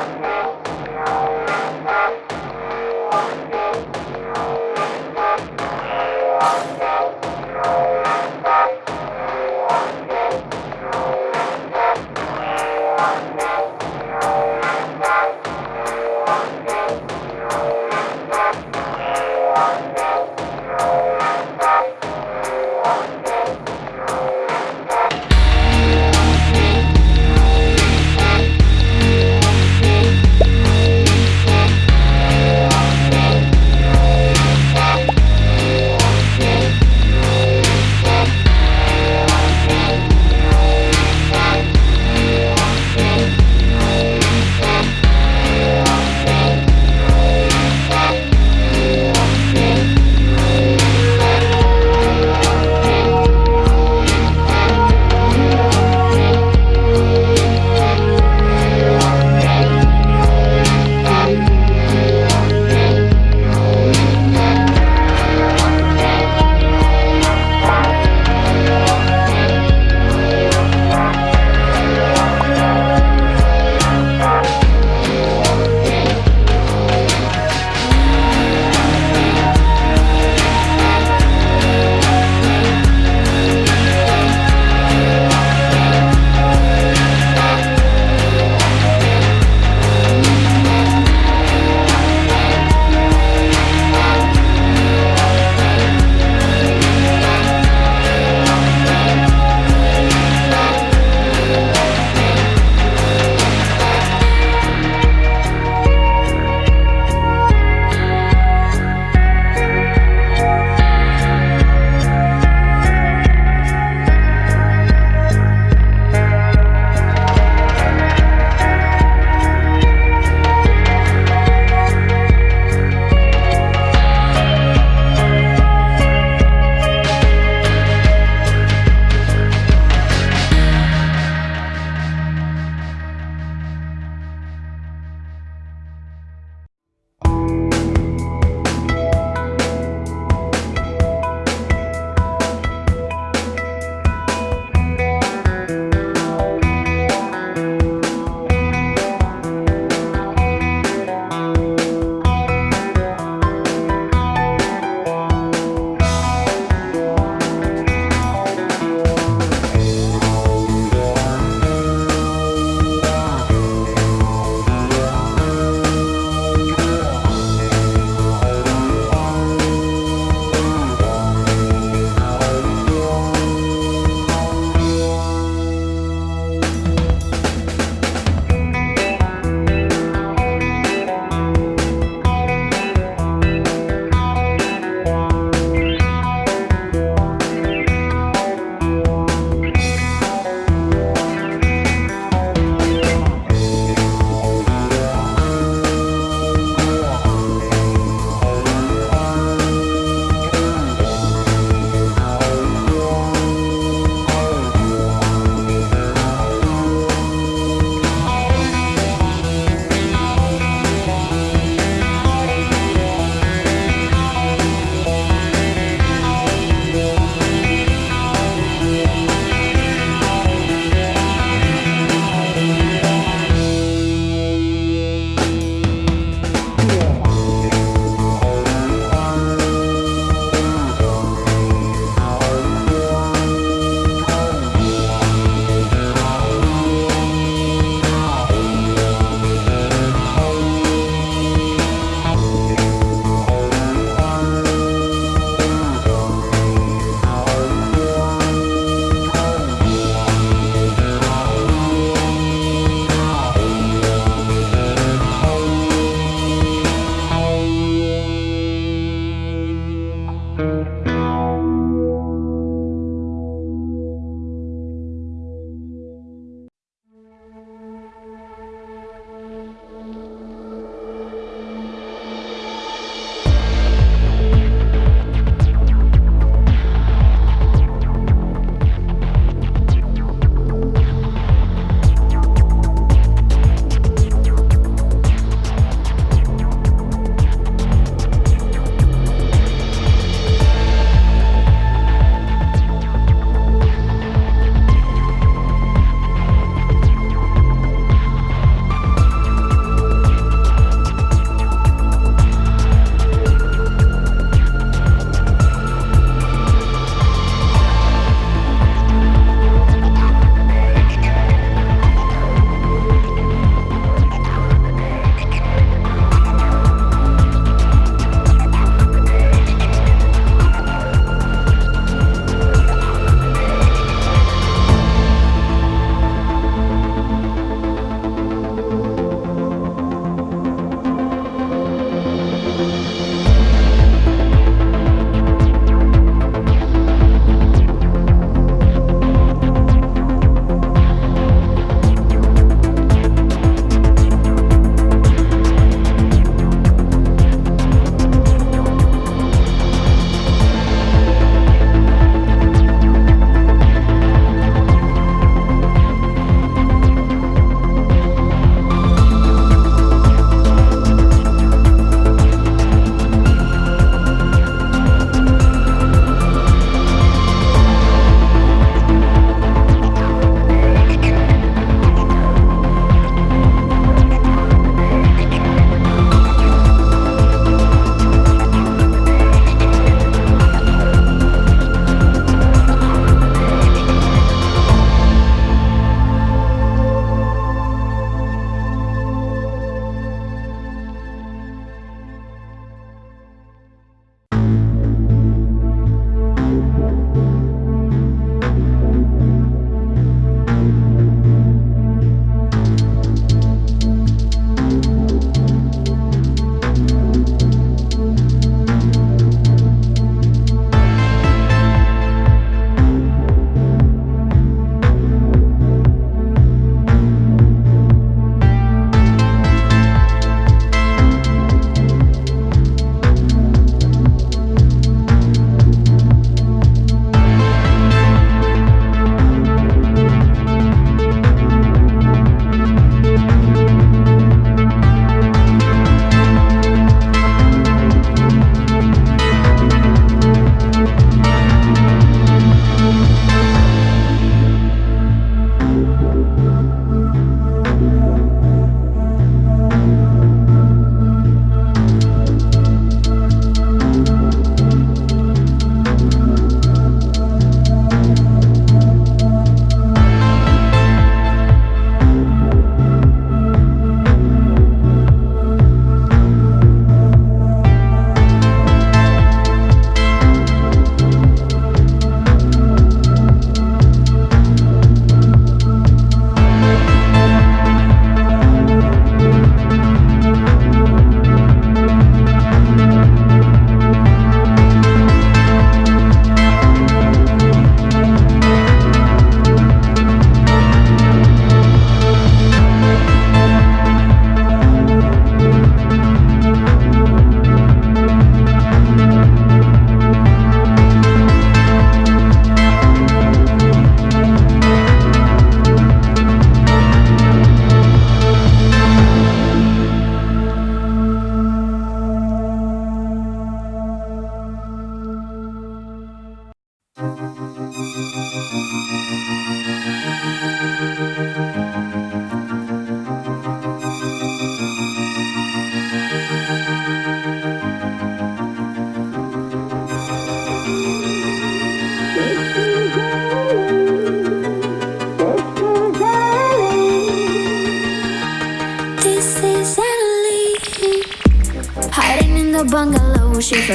Thank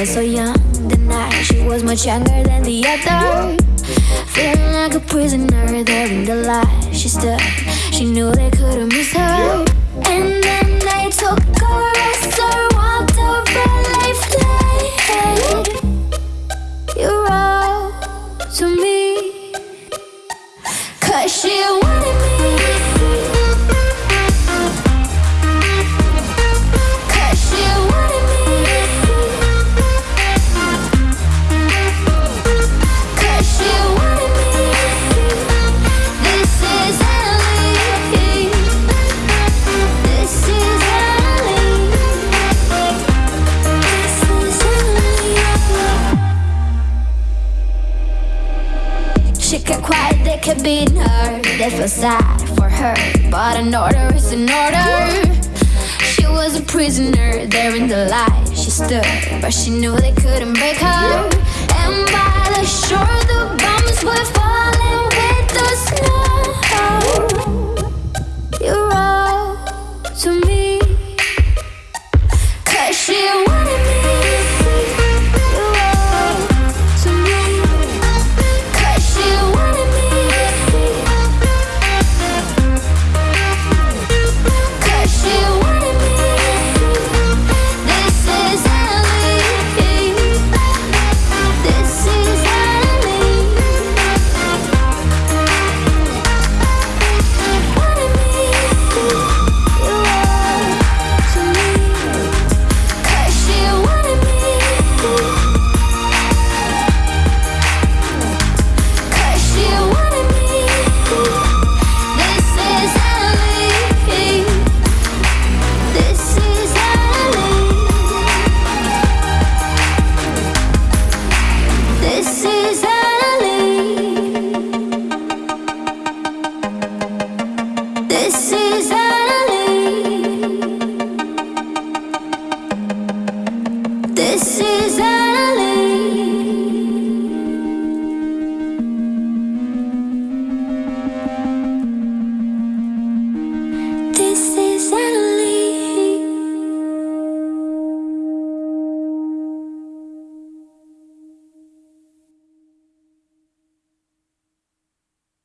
so young. The night she was much younger than the other. Feeling like a prisoner there in the light. She stood, she knew they couldn't miss her. And then they took her, her, walked over life. You wrote to me, kept beating her. They felt sad for her, but an order is an order. She was a prisoner there in the light. She stood, but she knew they couldn't break her. And by the shore, the bombs were falling This is Ellie.